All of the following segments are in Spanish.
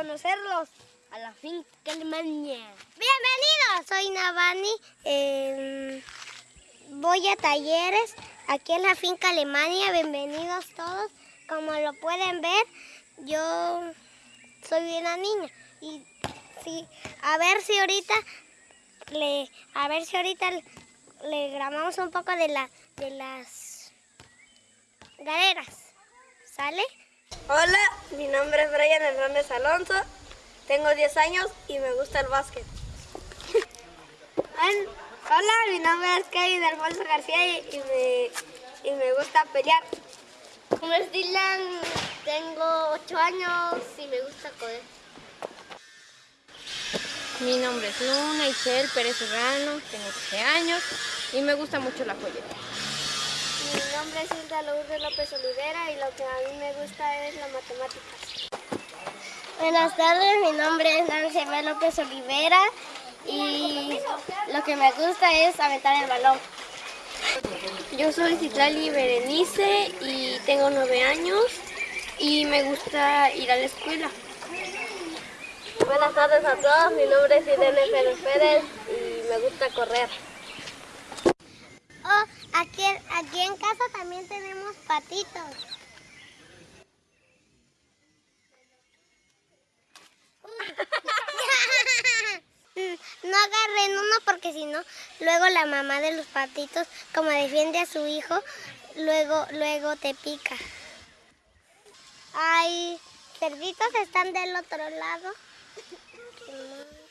conocerlos a la finca Alemania. Bienvenidos, soy Navani. eh, voy a talleres aquí en la finca Alemania. Bienvenidos todos. Como lo pueden ver, yo soy una niña y sí, a ver si ahorita le, a ver si ahorita le grabamos un poco de la, de las galeras. ¿Sale? Hola, mi nombre es Brian Hernández Alonso, tengo 10 años y me gusta el básquet. Hola, mi nombre es Kevin Alfonso García y, y me, y me gusta pelear. Como es Dylan, tengo 8 años y me gusta correr. Mi nombre es Luna Isel Pérez Serrano, tengo 13 años y me gusta mucho la joyería. Mi nombre es Hilda Lourdes López Olivera y lo que a mí me gusta es la matemáticas. Buenas tardes, mi nombre es Nancy B. López Olivera y lo que me gusta es aventar el balón. Yo soy Citlali Berenice y tengo 9 años y me gusta ir a la escuela. Buenas tardes a todos, mi nombre es Irene Pérez Pérez y me gusta correr. Oh, aquí, aquí en casa también tenemos patitos. No agarren uno porque si no, luego la mamá de los patitos, como defiende a su hijo, luego, luego te pica. Ay, cerditos están del otro lado.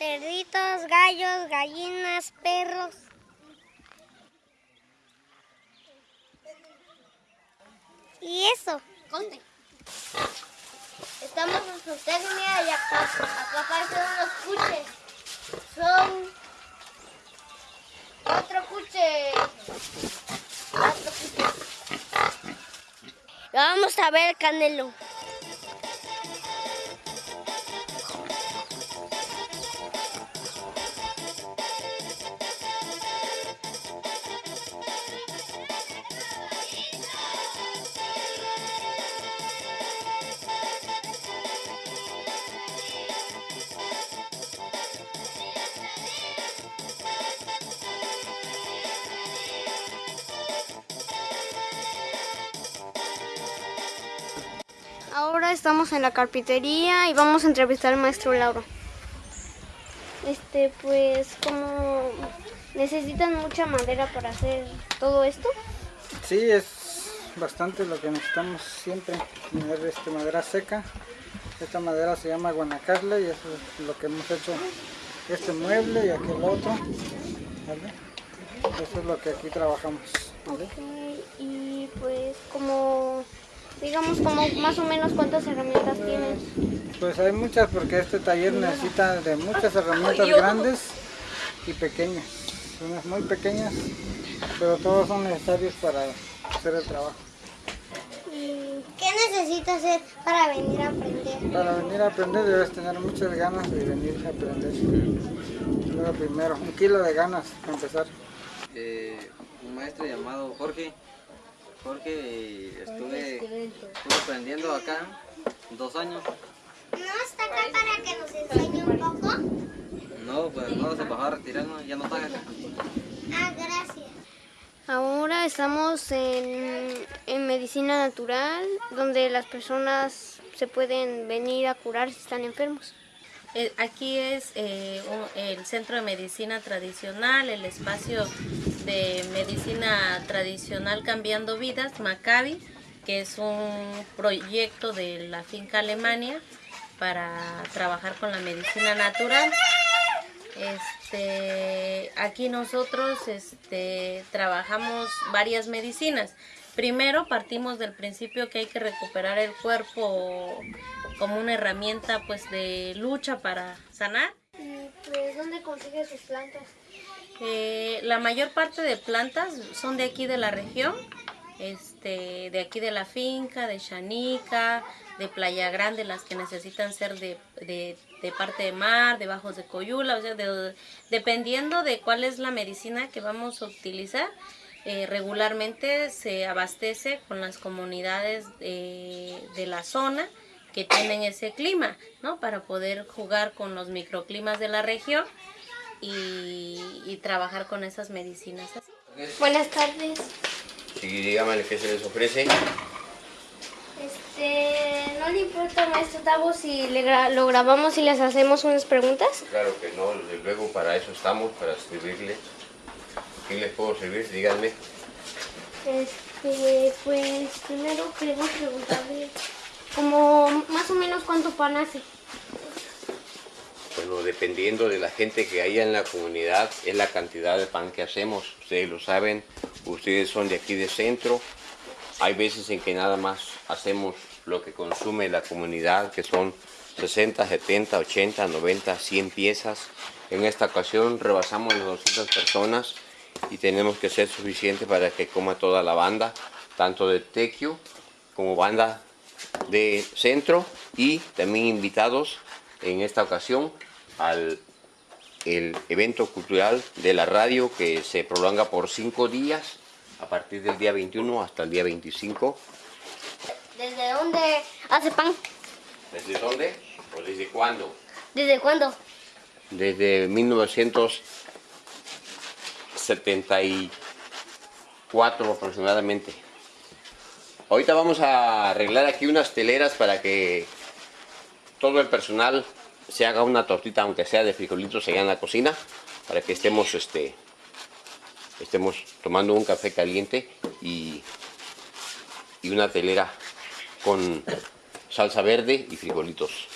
Cerditos, gallos, gallinas, perros. Y eso. Conte. Estamos en zootecnia y acá, acá aparecen unos cuches. Son cuatro cuches. Cuatro cuches. Vamos a ver, Canelo. Estamos en la carpintería y vamos a entrevistar al maestro Lauro. Este, pues, como necesitan mucha madera para hacer todo esto. Sí, es bastante lo que necesitamos siempre, tener este, madera seca. Esta madera se llama guanacarle y eso es lo que hemos hecho este mueble y aquel otro. ¿vale? Eso es lo que aquí trabajamos. ¿vale? Ok, Y pues, como, digamos, como más o menos cuántas herramientas tienes. Pues hay muchas porque este taller necesita de muchas herramientas grandes y pequeñas. Unas muy pequeñas, pero todos son necesarios para hacer el trabajo. ¿Qué necesito hacer para venir a aprender? Para venir a aprender debes tener muchas ganas de venir a aprender. Lo primero, un kilo de ganas para empezar. eh, un maestro llamado Jorge. Jorge, eh, estuve, estuve aprendiendo acá dos años. ¿No está acá para que nos enseñe un poco? No, pues no se bajó a retirar, no, ya no está acá. Ah, gracias. Ahora estamos en, en medicina natural, donde las personas se pueden venir a curar si están enfermos. Aquí es eh, un- el Centro de Medicina Tradicional, el espacio de medicina tradicional Cambiando Vidas, Maccabi, que es un proyecto de la finca Alemania para trabajar con la medicina natural. Este, aquí nosotros este, trabajamos varias medicinas. Primero partimos del principio que hay que recuperar el cuerpo como una herramienta pues de lucha para sanar. Pues, ¿dónde consigues sus plantas? Eh, la mayor parte de plantas son de aquí de la región, este, de aquí de la finca, de Chanica, de Playa Grande, las que necesitan ser de, de- de parte de mar, de bajos de Coyula, o sea, de- dependiendo de cuál es la medicina que vamos a utilizar, eh, regularmente se abastece con las comunidades de la zona que tienen ese clima, ¿no? Para poder jugar con los microclimas de la región y, trabajar con esas medicinas así. Buenas tardes. Sí, dígame qué se les ofrece. Este, ¿no le importa, maestro Tavo, si lo grabamos y les hacemos unas preguntas? Claro que no, desde luego para eso estamos, para servirles. ¿Qué les puedo servir? Díganme. Este, pues primero queremos preguntarle como más o menos cuánto pan hace. Bueno, dependiendo de la gente que haya en la comunidad, es la cantidad de pan que hacemos. Ustedes lo saben, ustedes son de aquí de centro. Hay veces en que nada más hacemos lo que consume la comunidad, que son 60, 70, 80, 90, 100 piezas. En esta ocasión rebasamos las 200 personas y tenemos que ser suficiente para que coma toda la banda, tanto de Tequio como banda de centro y también invitados en esta ocasión al el evento cultural de la radio que se prolonga por cinco días a partir del día 21 hasta el día 25. ¿Desde dónde hace pan? ¿Desde dónde? ¿O desde cuándo? ¿Desde cuándo? Desde 1974 aproximadamente. Ahorita vamos a arreglar aquí unas teleras para que todo el personal se haga una tortita, aunque sea de frijolitos allá en la cocina, para que estemos, este, estemos tomando un café caliente y, y una telera con salsa verde y frijolitos.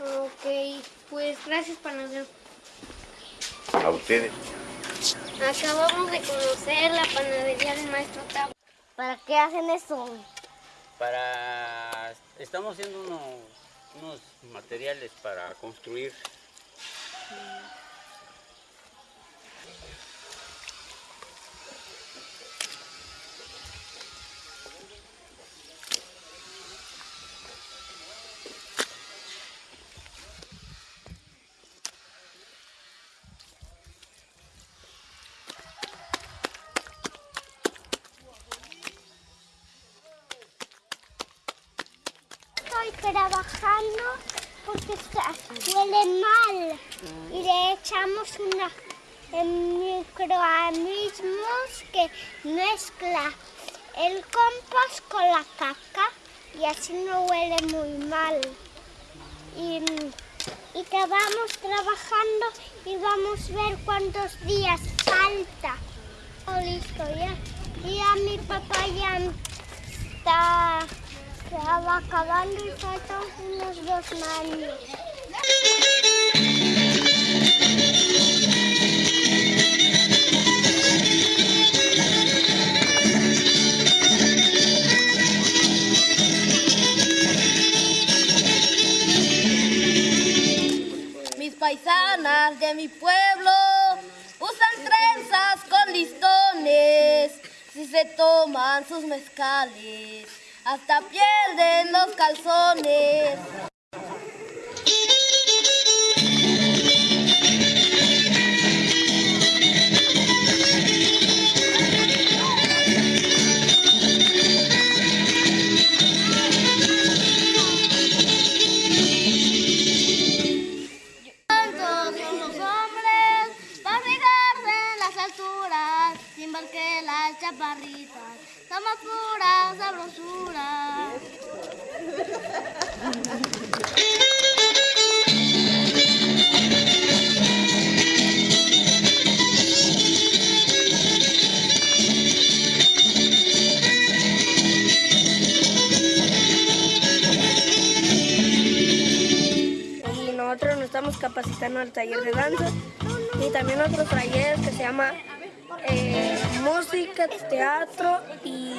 Ok, pues gracias panadero. A ustedes. Acabamos de conocer la panadería del maestro Tavo. ¿Para qué hacen eso? Para... Estamos haciendo unos, materiales para construir. Trabajando porque huele mal y le echamos una microorganismos que mezcla el compost con la caca y así no huele muy mal. Y, y vamos trabajando y vamos a ver cuántos días falta. Oh, listo, ya. Y mi papá ya está se va acabando y faltan unos dos años. Mis paisanas de mi pueblo usan trenzas con listones si se toman sus mezcales hasta pierden los calzones. Capacitando al taller de danza y también otro taller que se llama eh, música, teatro y,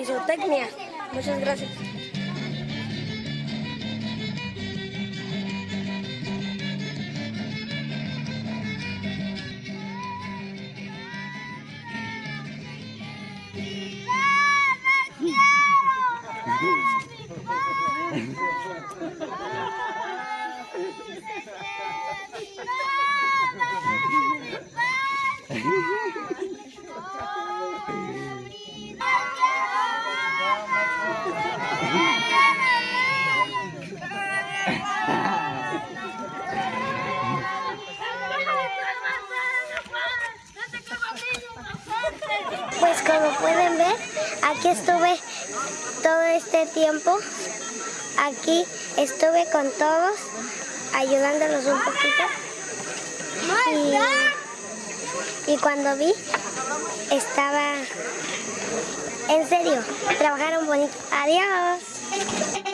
isotecnia. Muchas gracias. Pues como pueden ver, aquí estuve todo este tiempo, aquí estuve con todos, ayudándolos un poquito. Y, y cuando vi, estaba... En serio, trabajaron bonito. Adiós.